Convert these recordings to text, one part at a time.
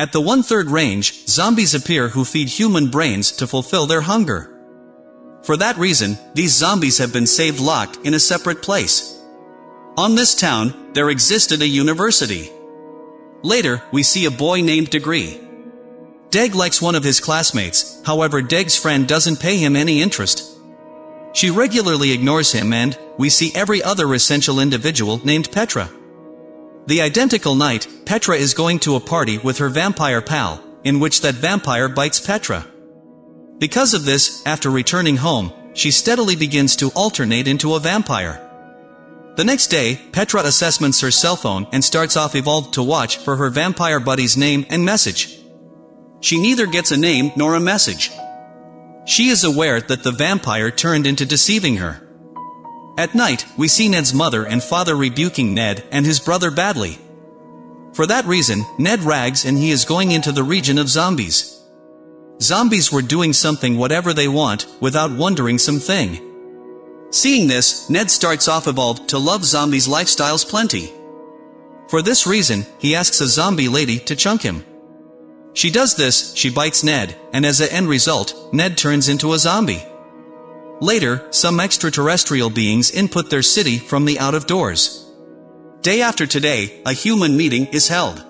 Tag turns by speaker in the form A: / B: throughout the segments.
A: At the one-third range, zombies appear who feed human brains to fulfill their hunger. For that reason, these zombies have been saved locked in a separate place. On this town, there existed a university. Later, we see a boy named Degree. Deg likes one of his classmates, however Deg's friend doesn't pay him any interest. She regularly ignores him and, we see every other essential individual named Petra. The identical night, Petra is going to a party with her vampire pal, in which that vampire bites Petra. Because of this, after returning home, she steadily begins to alternate into a vampire. The next day, Petra assessments her cell phone and starts off evolved to watch for her vampire buddy's name and message. She neither gets a name nor a message. She is aware that the vampire turned into deceiving her. At night, we see Ned's mother and father rebuking Ned and his brother badly. For that reason, Ned rags and he is going into the region of zombies. Zombies were doing something whatever they want, without wondering something. Seeing this, Ned starts off evolved to love zombies lifestyles plenty. For this reason, he asks a zombie lady to chunk him. She does this, she bites Ned, and as a end result, Ned turns into a zombie. Later, some extraterrestrial beings input their city from the out of doors. Day after today, a human meeting is held.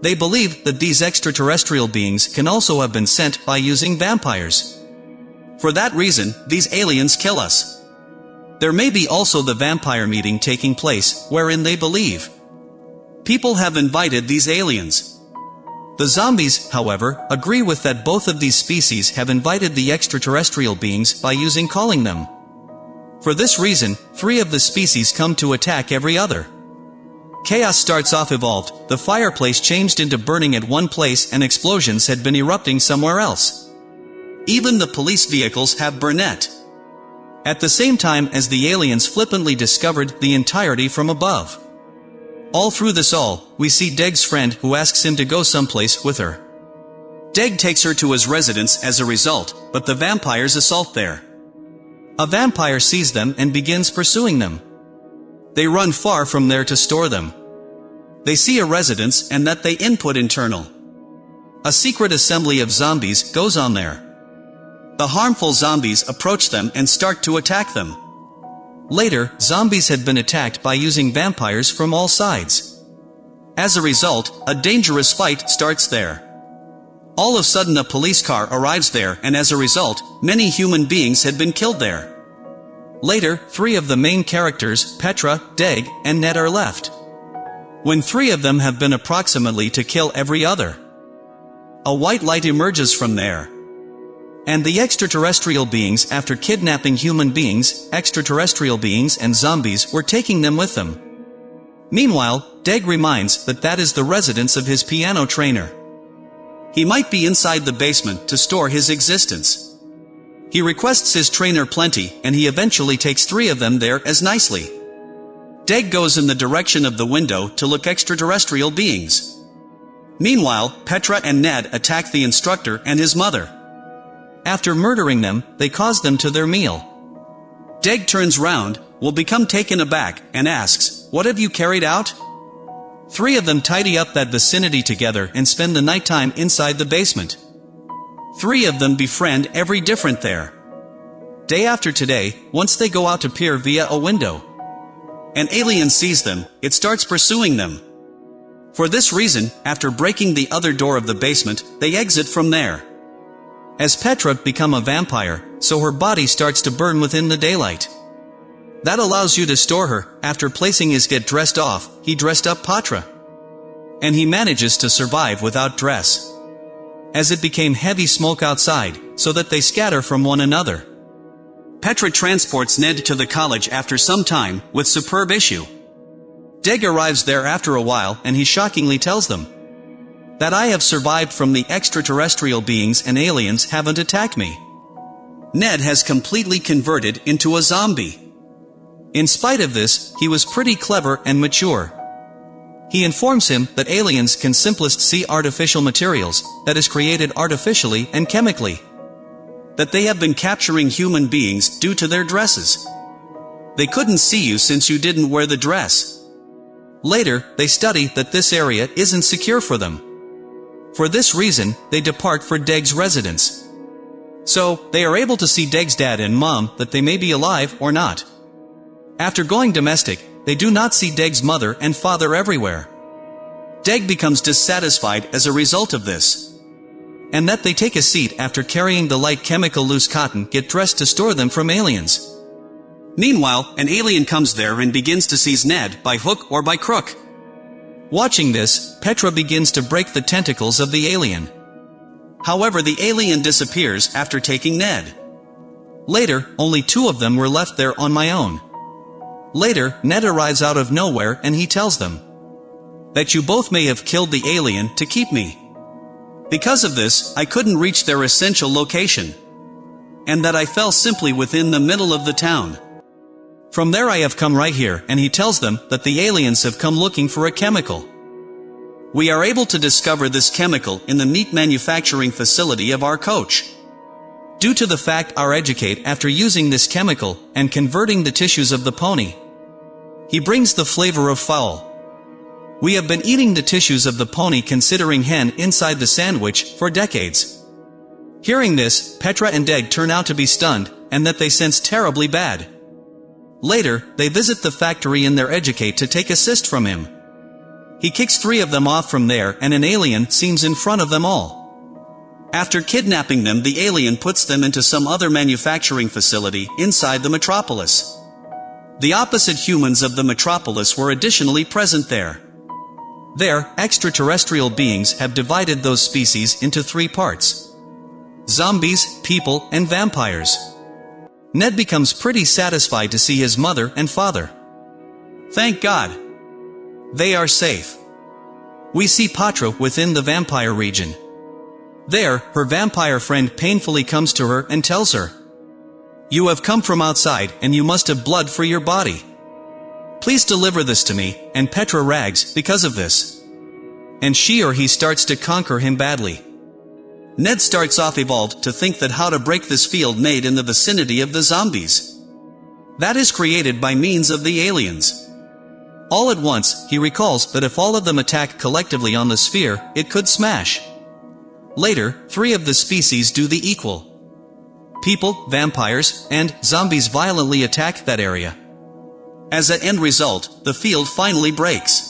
A: They believe that these extraterrestrial beings can also have been sent by using vampires. For that reason, these aliens kill us. There may be also the vampire meeting taking place, wherein they believe. People have invited these aliens. The zombies, however, agree with that both of these species have invited the extraterrestrial beings by using calling them. For this reason, three of the species come to attack every other. Chaos starts off evolved, the fireplace changed into burning at one place and explosions had been erupting somewhere else. Even the police vehicles have Burnett. At the same time as the aliens flippantly discovered the entirety from above. All through this all, we see Deg's friend who asks him to go someplace with her. Deg takes her to his residence as a result, but the vampires assault there. A vampire sees them and begins pursuing them. They run far from there to store them. They see a residence and that they input internal. A secret assembly of zombies goes on there. The harmful zombies approach them and start to attack them. Later, zombies had been attacked by using vampires from all sides. As a result, a dangerous fight starts there. All of a sudden a police car arrives there and as a result, many human beings had been killed there. Later, three of the main characters, Petra, Deg, and Ned are left. When three of them have been approximately to kill every other. A white light emerges from there. And the extraterrestrial beings after kidnapping human beings, extraterrestrial beings and zombies were taking them with them. Meanwhile, Deg reminds that that is the residence of his piano trainer. He might be inside the basement to store his existence. He requests his trainer plenty, and he eventually takes three of them there as nicely. Deg goes in the direction of the window to look extraterrestrial beings. Meanwhile, Petra and Ned attack the instructor and his mother. After murdering them, they cause them to their meal. Deg turns round, will become taken aback, and asks, What have you carried out? Three of them tidy up that vicinity together and spend the nighttime inside the basement. Three of them befriend every different there. Day after today, once they go out to peer via a window. An alien sees them, it starts pursuing them. For this reason, after breaking the other door of the basement, they exit from there. As Petra become a vampire, so her body starts to burn within the daylight. That allows you to store her, after placing his get dressed off, he dressed up Petra. And he manages to survive without dress. As it became heavy smoke outside, so that they scatter from one another. Petra transports Ned to the college after some time, with superb issue. Deg arrives there after a while and he shockingly tells them, that I have survived from the extraterrestrial beings and aliens haven't attacked me. Ned has completely converted into a zombie. In spite of this, he was pretty clever and mature. He informs him that aliens can simplest see artificial materials, that is created artificially and chemically. That they have been capturing human beings due to their dresses. They couldn't see you since you didn't wear the dress. Later, they study that this area isn't secure for them. For this reason, they depart for Deg's residence. So, they are able to see Deg's dad and mom that they may be alive or not. After going domestic, they do not see Deg's mother and father everywhere. Deg becomes dissatisfied as a result of this. And that they take a seat after carrying the light chemical loose cotton get dressed to store them from aliens. Meanwhile, an alien comes there and begins to seize Ned by hook or by crook. Watching this, Petra begins to break the tentacles of the alien. However the alien disappears after taking Ned. Later, only two of them were left there on my own. Later, Ned arrives out of nowhere and he tells them that you both may have killed the alien to keep me. Because of this, I couldn't reach their essential location. And that I fell simply within the middle of the town. From there I have come right here, and he tells them that the aliens have come looking for a chemical. We are able to discover this chemical in the meat manufacturing facility of our coach. Due to the fact our educate after using this chemical and converting the tissues of the pony. He brings the flavor of fowl. We have been eating the tissues of the pony considering hen inside the sandwich for decades. Hearing this, Petra and Deg turn out to be stunned, and that they sense terribly bad. Later, they visit the factory in their educate to take assist from him. He kicks three of them off from there and an alien seems in front of them all. After kidnapping them the alien puts them into some other manufacturing facility inside the metropolis. The opposite humans of the metropolis were additionally present there. There, extraterrestrial beings have divided those species into three parts. Zombies, people, and vampires. Ned becomes pretty satisfied to see his mother and father. Thank God. They are safe. We see Petra within the vampire region. There, her vampire friend painfully comes to her and tells her, You have come from outside and you must have blood for your body. Please deliver this to me, and Petra rags because of this. And she or he starts to conquer him badly. Ned starts off evolved to think that how to break this field made in the vicinity of the zombies. That is created by means of the aliens. All at once, he recalls that if all of them attack collectively on the sphere, it could smash. Later, three of the species do the equal. People, vampires, and zombies violently attack that area. As an end result, the field finally breaks.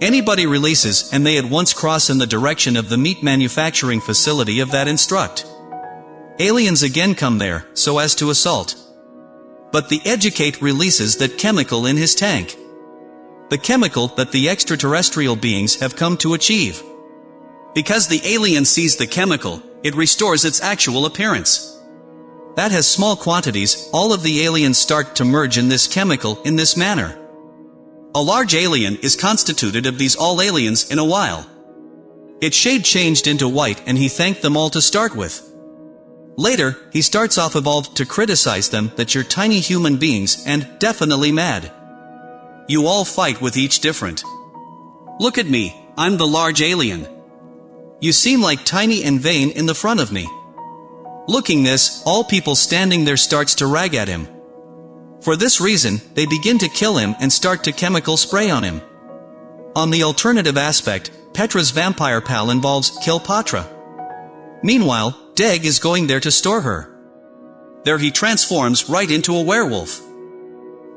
A: Anybody releases and they at once cross in the direction of the meat manufacturing facility of that instruct. Aliens again come there, so as to assault. But the educate releases that chemical in his tank. The chemical that the extraterrestrial beings have come to achieve. Because the alien sees the chemical, it restores its actual appearance. That has small quantities, all of the aliens start to merge in this chemical in this manner. A large alien is constituted of these all aliens in a while. Its shade changed into white and he thanked them all to start with. Later, he starts off evolved to criticize them that you're tiny human beings and definitely mad. You all fight with each different. Look at me, I'm the large alien. You seem like tiny and vain in the front of me. Looking this, all people standing there starts to rag at him. For this reason, they begin to kill him and start to chemical spray on him. On the alternative aspect, Petra's vampire pal involves kill Petra. Meanwhile, Deg is going there to store her. There he transforms right into a werewolf.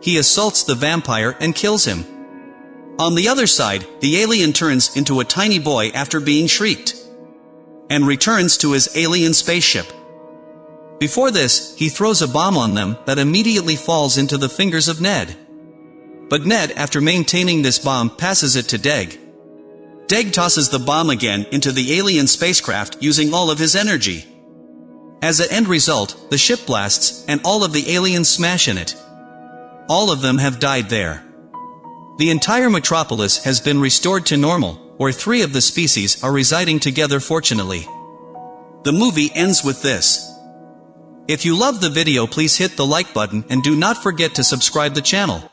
A: He assaults the vampire and kills him. On the other side, the alien turns into a tiny boy after being shrieked. And returns to his alien spaceship. Before this, he throws a bomb on them that immediately falls into the fingers of Ned. But Ned, after maintaining this bomb, passes it to Deg. Deg tosses the bomb again into the alien spacecraft using all of his energy. As an end result, the ship blasts, and all of the aliens smash in it. All of them have died there. The entire metropolis has been restored to normal, where three of the species are residing together fortunately. The movie ends with this. If you love the video please hit the like button and do not forget to subscribe the channel.